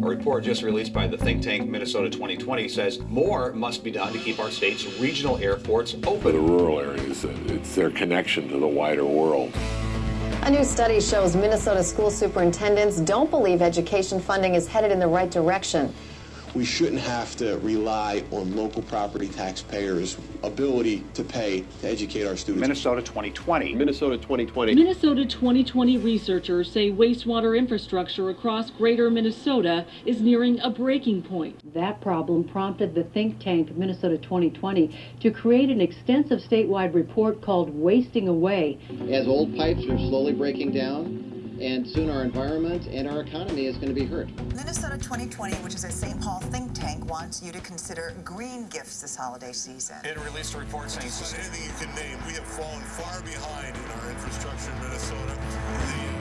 A report just released by the think tank Minnesota 2020 says more must be done to keep our state's regional airports For the rural areas, it's their connection to the wider world. A new study shows Minnesota school superintendents don't believe education funding is headed in the right direction. We shouldn't have to rely on local property taxpayers' ability to pay to educate our students. Minnesota 2020. Minnesota 2020. Minnesota 2020 researchers say wastewater infrastructure across greater Minnesota is nearing a breaking point. That problem prompted the think tank Minnesota 2020 to create an extensive statewide report called Wasting Away. as old pipes are slowly breaking down, and soon our environment and our economy is going to be hurt. Minnesota 2020, which is a St. Paul think tank, wants you to consider green gifts this holiday season. It released a report saying anything you can name, we have fallen far behind in our infrastructure in Minnesota.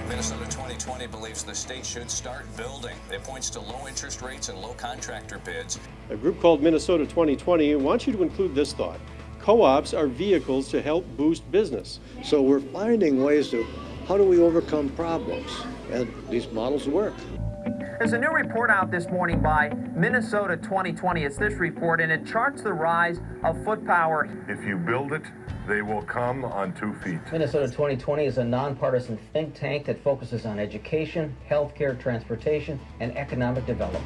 Minnesota 2020 believes the state should start building. It points to low interest rates and low contractor bids. A group called Minnesota 2020 wants you to include this thought. Co-ops are vehicles to help boost business. So we're finding ways to, how do we overcome problems? And these models work. There's a new report out this morning by Minnesota 2020. It's this report, and it charts the rise of foot power. If you build it, they will come on two feet. Minnesota 2020 is a nonpartisan think tank that focuses on education, healthcare, transportation, and economic development.